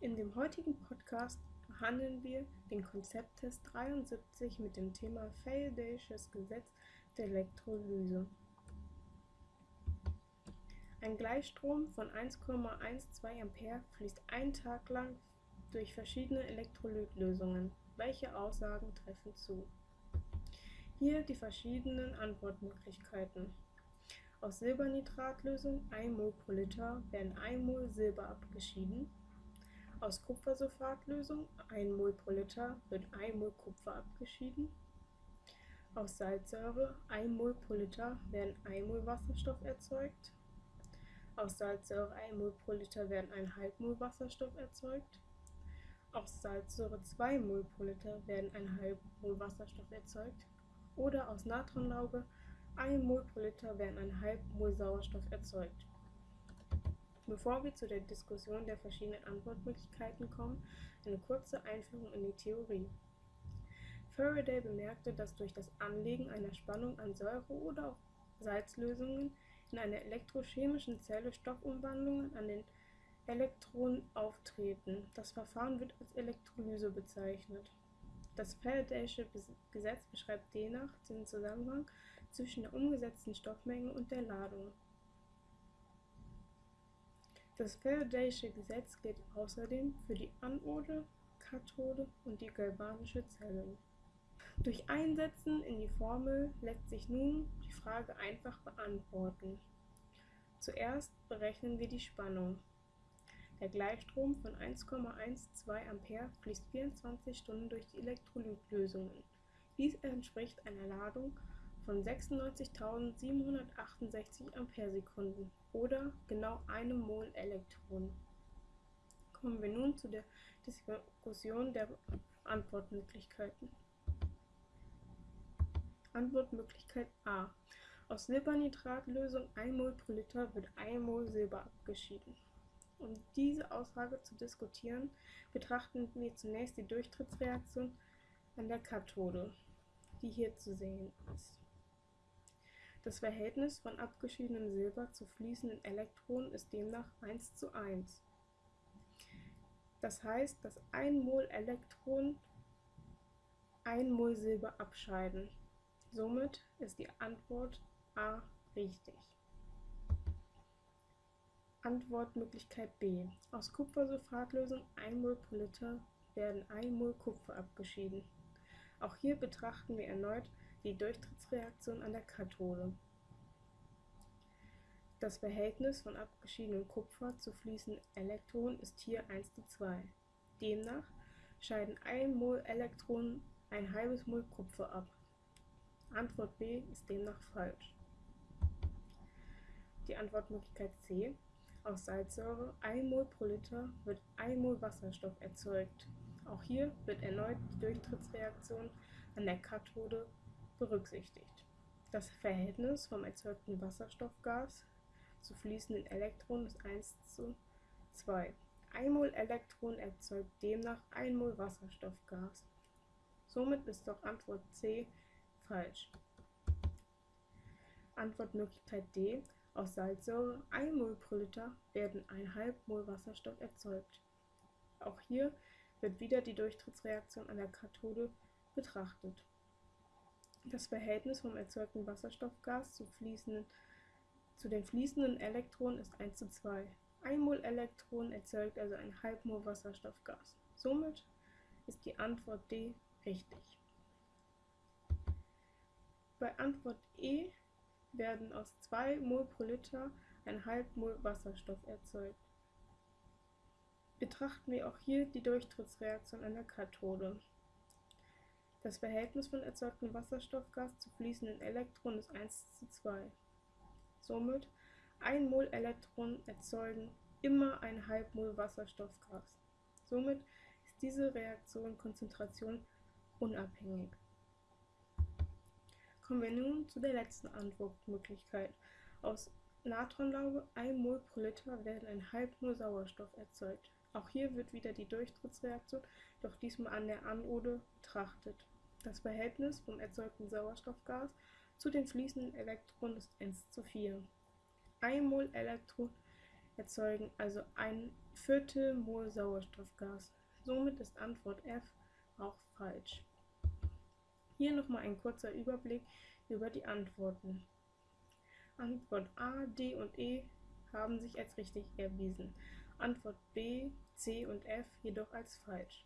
In dem heutigen Podcast behandeln wir den Konzepttest 73 mit dem Thema Faraday'sches Gesetz der Elektrolyse. Ein Gleichstrom von 1,12 Ampere fließt einen Tag lang durch verschiedene Elektrolytlösungen. Welche Aussagen treffen zu? Hier die verschiedenen Antwortmöglichkeiten. Aus Silbernitratlösung 1 mol pro Liter werden 1 mol Silber abgeschieden. Aus Kupfersulfatlösung 1 mol pro Liter wird 1 mol Kupfer abgeschieden. Aus Salzsäure 1 mol pro Liter werden 1 mol Wasserstoff erzeugt. Aus Salzsäure 1 mol pro Liter werden 1,5 mol Wasserstoff erzeugt. Aus Salzsäure 2 mol pro Liter werden 1,5 mol Wasserstoff erzeugt. Oder aus Natronlauge 1 mol pro Liter werden 1,5 mol Sauerstoff erzeugt. Bevor wir zu der Diskussion der verschiedenen Antwortmöglichkeiten kommen, eine kurze Einführung in die Theorie. Faraday bemerkte, dass durch das Anlegen einer Spannung an Säure- oder auch Salzlösungen in einer elektrochemischen Zelle Stoffumwandlungen an den Elektronen auftreten. Das Verfahren wird als Elektrolyse bezeichnet. Das Faradaysche Gesetz beschreibt demnach den Zusammenhang zwischen der umgesetzten Stoffmenge und der Ladung. Das Faradaysche Gesetz gilt außerdem für die Anode, Kathode und die galvanische Zelle. Durch Einsetzen in die Formel lässt sich nun die Frage einfach beantworten. Zuerst berechnen wir die Spannung. Der Gleichstrom von 1,12 Ampere fließt 24 Stunden durch die Elektrolytlösungen. Dies entspricht einer Ladung von 96.768 Amperesekunden oder genau einem Mol Elektron. Kommen wir nun zu der Diskussion der Antwortmöglichkeiten. Antwortmöglichkeit A. Aus Silbernitratlösung 1 Mol pro Liter wird 1 Mol Silber abgeschieden. Um diese Aussage zu diskutieren, betrachten wir zunächst die Durchtrittsreaktion an der Kathode, die hier zu sehen ist. Das Verhältnis von abgeschiedenem Silber zu fließenden Elektronen ist demnach 1 zu 1. Das heißt, dass 1 Mol Elektron 1 Mol Silber abscheiden. Somit ist die Antwort A richtig. Antwortmöglichkeit B. Aus Kupfersulfatlösung 1 mol pro Liter werden 1 mol Kupfer abgeschieden. Auch hier betrachten wir erneut die Durchtrittsreaktion an der Kathode. Das Verhältnis von abgeschiedenem Kupfer zu fließenden Elektronen ist hier 1 zu 2. Demnach scheiden 1 mol Elektronen ein halbes Mol Kupfer ab. Antwort B ist demnach falsch. Die Antwortmöglichkeit C. Aus Salzsäure 1 mol pro Liter wird 1 mol Wasserstoff erzeugt. Auch hier wird erneut die Durchtrittsreaktion an der Kathode berücksichtigt. Das Verhältnis vom erzeugten Wasserstoffgas zu fließenden Elektronen ist 1 zu 2. 1 mol Elektron erzeugt demnach 1 mol Wasserstoffgas. Somit ist doch Antwort C falsch. Antwortmöglichkeit D aus Salzsäure 1 mol pro Liter werden 1,5 mol Wasserstoff erzeugt. Auch hier wird wieder die Durchtrittsreaktion an der Kathode betrachtet. Das Verhältnis vom erzeugten Wasserstoffgas zu, zu den fließenden Elektronen ist 1 zu 2. 1 mol Elektron erzeugt also ein Halbmol Wasserstoffgas. Somit ist die Antwort D richtig. Bei Antwort E werden aus 2 mol pro Liter ein halb Mol Wasserstoff erzeugt. Betrachten wir auch hier die Durchtrittsreaktion der Kathode. Das Verhältnis von erzeugtem Wasserstoffgas zu fließenden Elektronen ist 1 zu 2. Somit 1 Mol Elektronen erzeugen immer halb Mol Wasserstoffgas. Somit ist diese Reaktion Konzentration unabhängig. Kommen wir nun zu der letzten Antwortmöglichkeit. Aus Natronlauge 1 Mol pro Liter werden ein halb Mol Sauerstoff erzeugt. Auch hier wird wieder die Durchtrittsreaktion, doch diesmal an der Anode betrachtet. Das Verhältnis vom erzeugten Sauerstoffgas zu den fließenden Elektronen ist 1 zu 4. 1 Mol Elektron erzeugen also ein Viertel Mol Sauerstoffgas. Somit ist Antwort F auch falsch. Hier nochmal ein kurzer Überblick über die Antworten. Antwort A, D und E haben sich als richtig erwiesen, Antwort B, C und F jedoch als falsch.